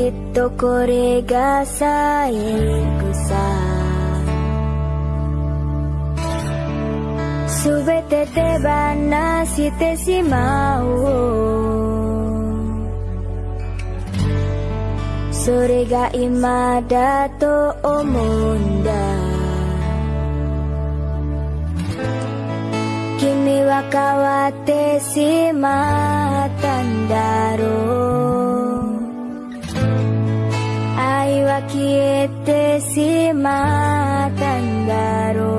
Kita korega sayang Subete te bana site si mau. Sore ga imada to omunda quietes y matan daros.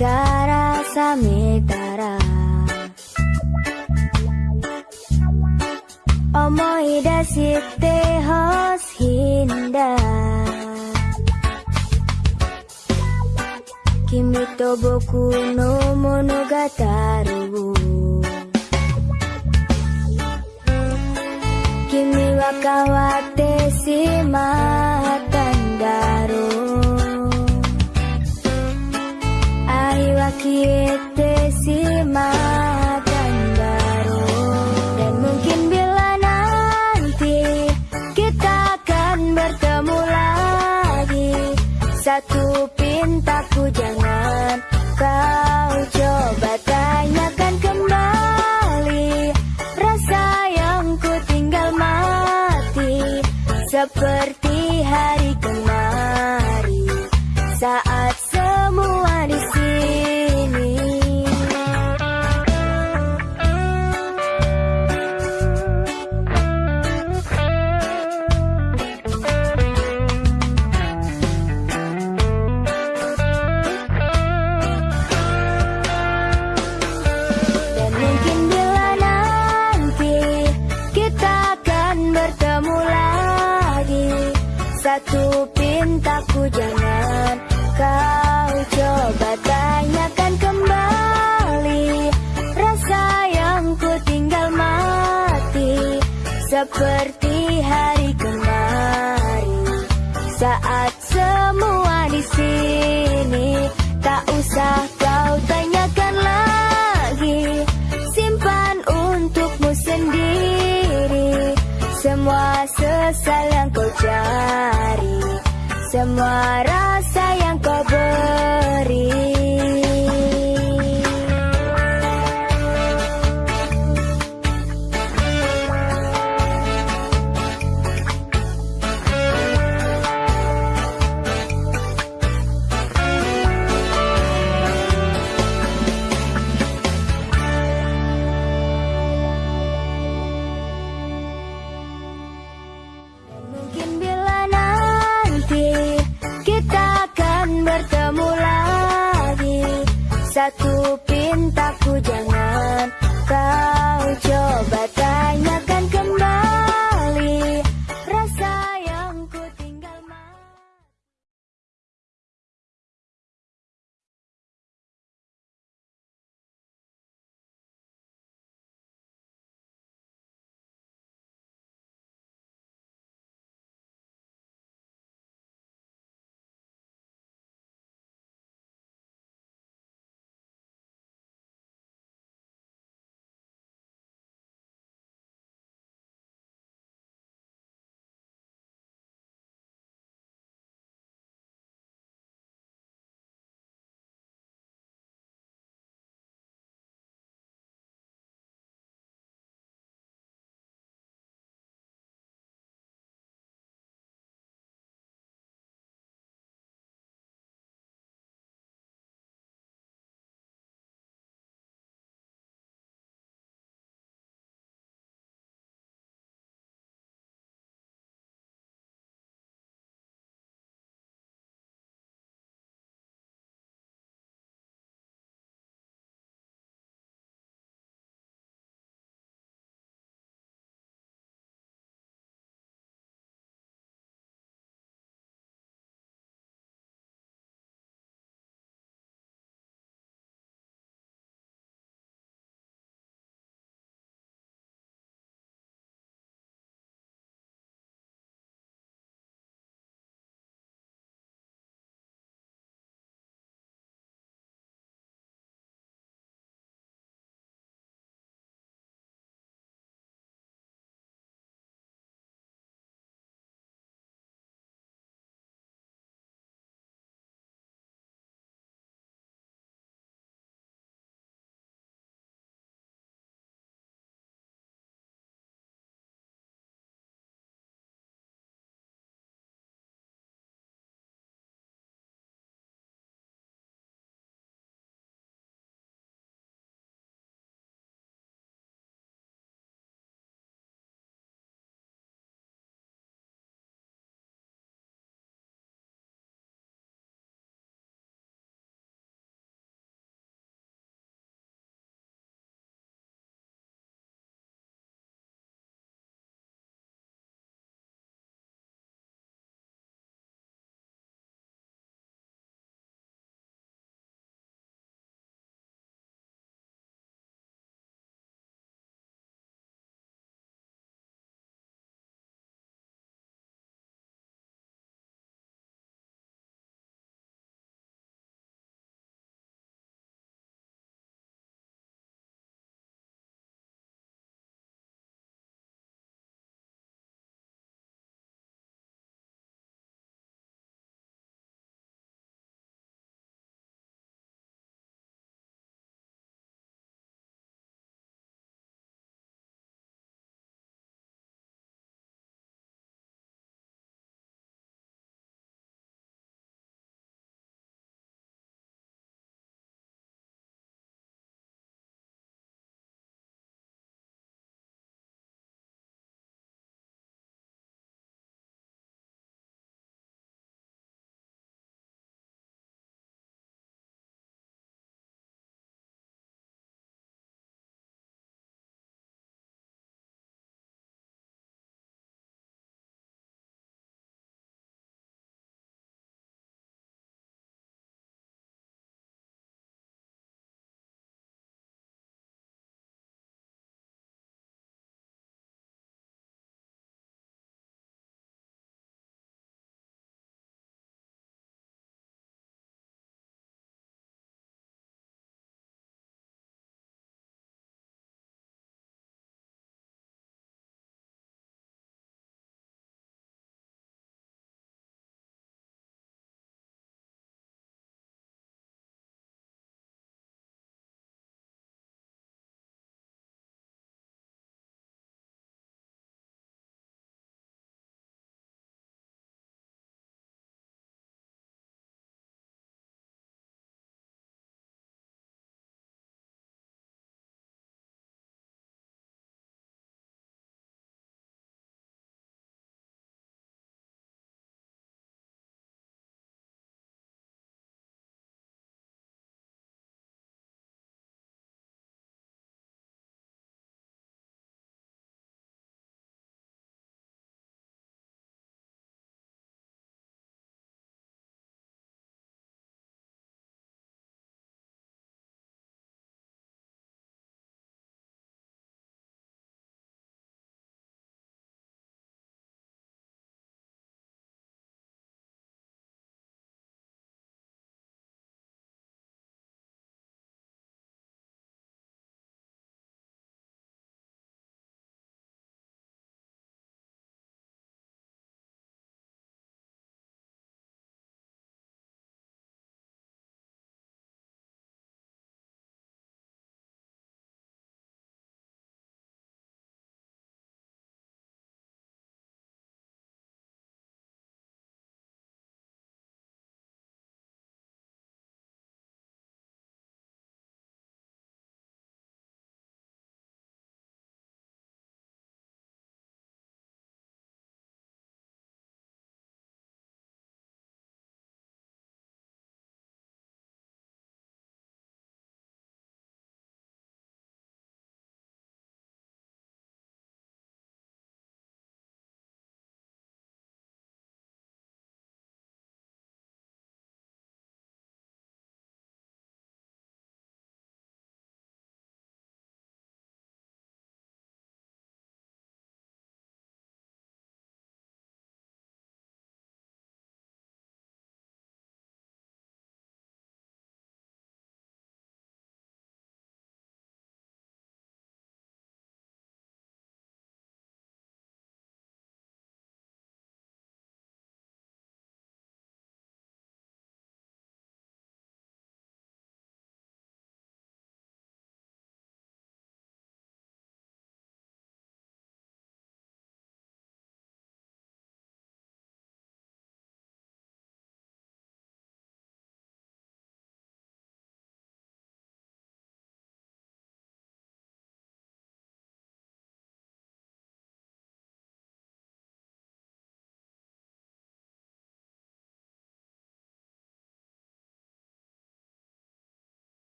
yume kara sametara Omoi dashite hoshinda Kimi to boku no monogatari wo 君は変わってしまったんだろう Satu pintaku jangan kau coba tanyakan kembali. Rasa yang ku tinggal mati Seperti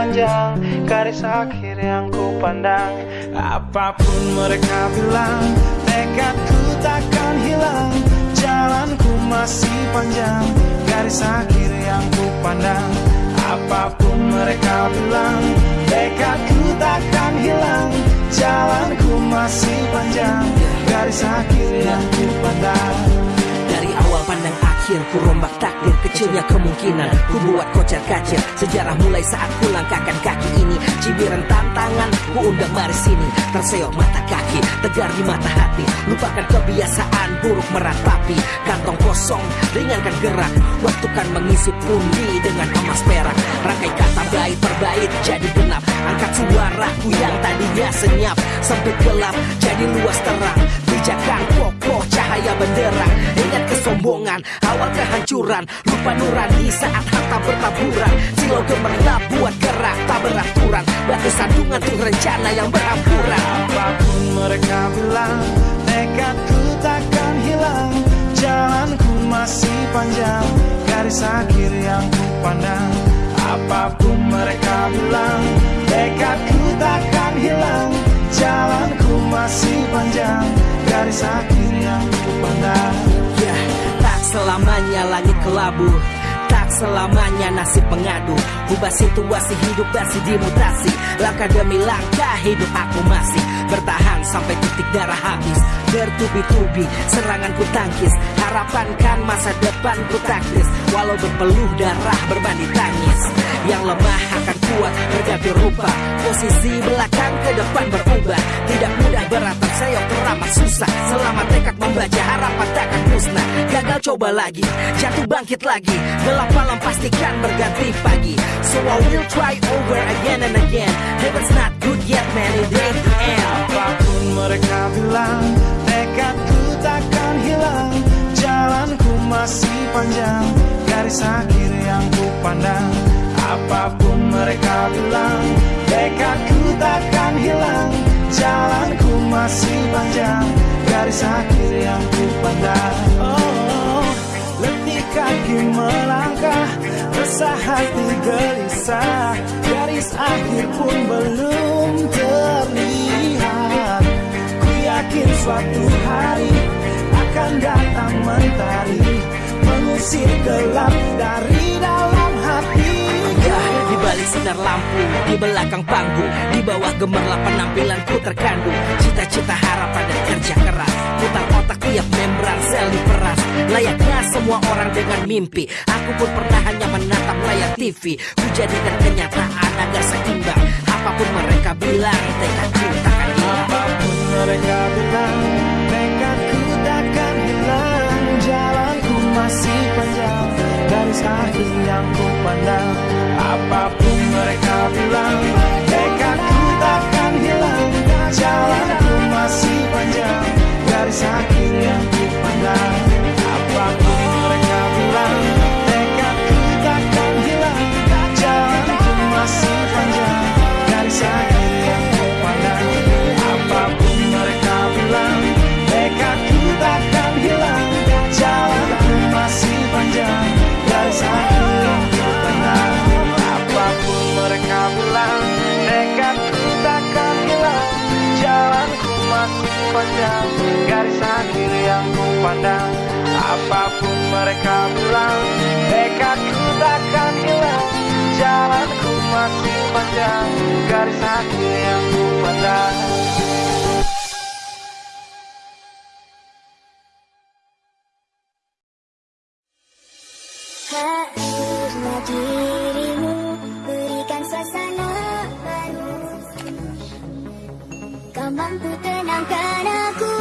panjang Garis akhir yang ku pandang. Apa pun mereka bilang Tekadku takkan hilang. Jalanku masih panjang Garis akhir yang ku pandang. Apa pun mereka bilang Tekadku takkan hilang. Jalanku masih panjang Garis akhir yang ku pandang. Dari awal pandang akhir ku rombak takdir Kecilnya kemungkinan. Ku buat kocar kacir Sejarah mulai saat ku langkahkan kaki ini. Cibiran tantangan ku undang mari sini Terseok mata kaki tegar di mata hati. Lupakan kebiasaan buruk meratapi Kantong kosong ringankan gerak. Waktu kan mengisi pundi dengan emas perak. Rangkai kata baik berbait jadi genap. Angkat suaraku yang tadinya senyap Sempit gelap jadi luas terang. Pijakan kokoh cahaya benderang. Ingat kesombongan awal kehancuran. Lupa nurani saat harta bertaburan. Silau gemerlap buat gerak tak beraturan. Batu sandungan tuh rencana yang berampuran Apa pun mereka bilang Tekadku takkan hilang Jalanku masih panjang. Garis akhir yang ku pandang. Apa pun mereka bilang Tekadku takkan hilang. Jalanku masih panjang. Garis akhir yang ku pandang. Ya, tak selamanya langit kelabu. Tak selamanya nasib pengadu. Ubah situasi hidup masih dimutasi. Langkah demi langkah hidup aku masih Bertahan sampai titik darah habis. Bertubi-tubi serangan ku tangkis. Harapan kan masa depan ku taktis. Walau berpeluh darah berbanding tangis. Yang lemah akan kuat berganti rupa. Posisi belakang ke depan berubah. Tidak mudah berat terseok teramat susah. Selama tekad membaca harapan takkan musnah. Gagal coba lagi, jatuh bangkit lagi. Gelap malam pastikan berganti pagi. So I will try over again and again. Heaven's not good yet man, it ain't the end Apa pun mereka bilang Tekadku takkan hilang. Jalanku masih panjang Garis akhir yang ku pandang. Apa pun mereka bilang Tekadku takkan hilang. Jalanku masih panjang Garis akhir yang ku pandang. Oh, letih kaki melangkah Resah hati gelisah. Garis akhir pun belum terlihat yakin suatu hari akan datang mentari Mengusir gelap dari dalam hati di balik sinar lampu, di belakang panggung, di bawah gemerlap penampilanku terkandung. Cita-cita harapan dan kerja keras, putar otak tiap membran sel diperas. Layaknya semua orang dengan mimpi, aku pun pernah hanya menatap layar TV. Ku jadikan kenyataan agar seimbang. Apa pun mereka bilang, takkan hilang. Mereka bilang Tekadku takkan hilang Jalanku masih panjang. Garis akhir yang ku pandang Apa pun mereka bilang Tekadku takkan hilang Jalanku masih panjang. Garis akhir yang ku pandang mereka bilang Tekadku takkan hilang. Jalanku masih panjang Garis akhir yang ku pandang mampu tenangkan aku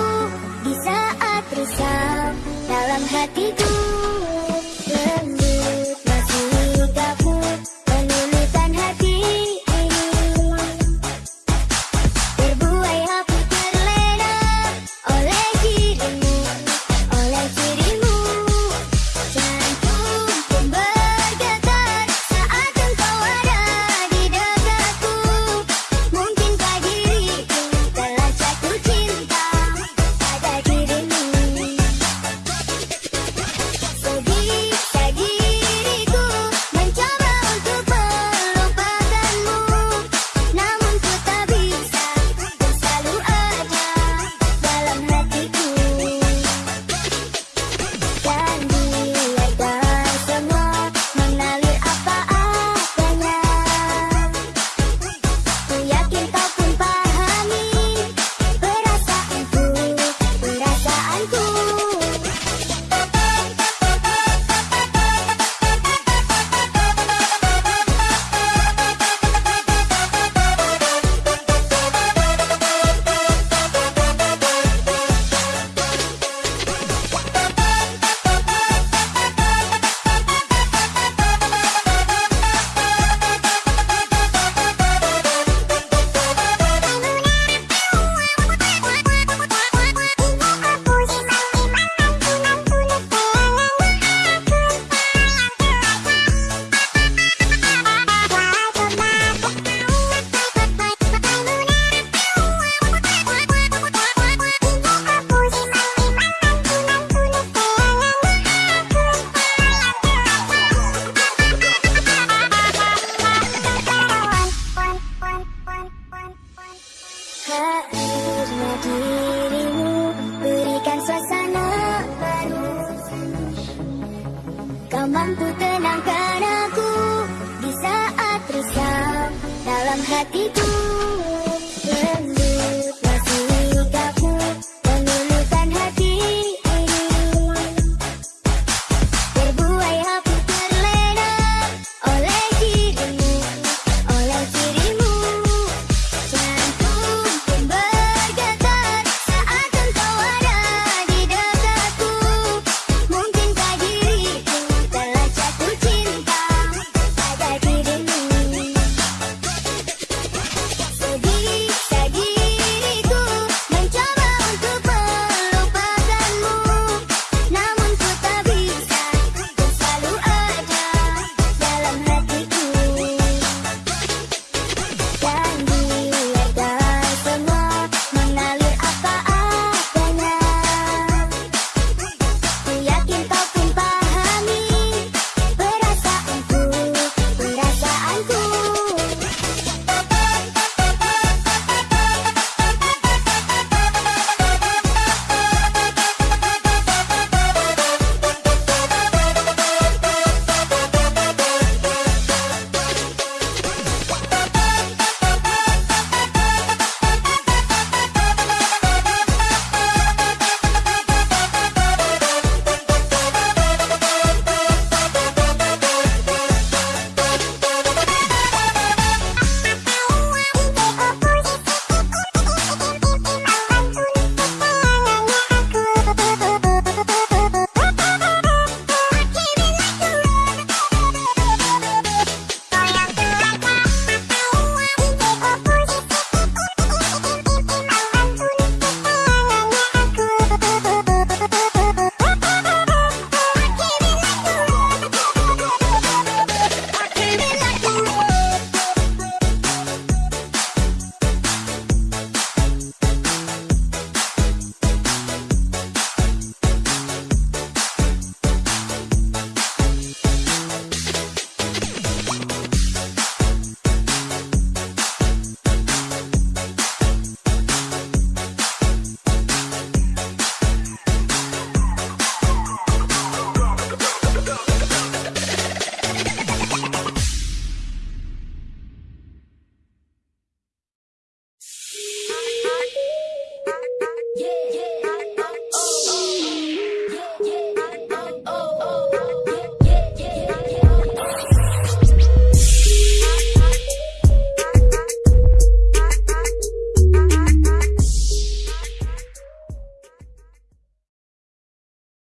Di saat risau Dalam hatiku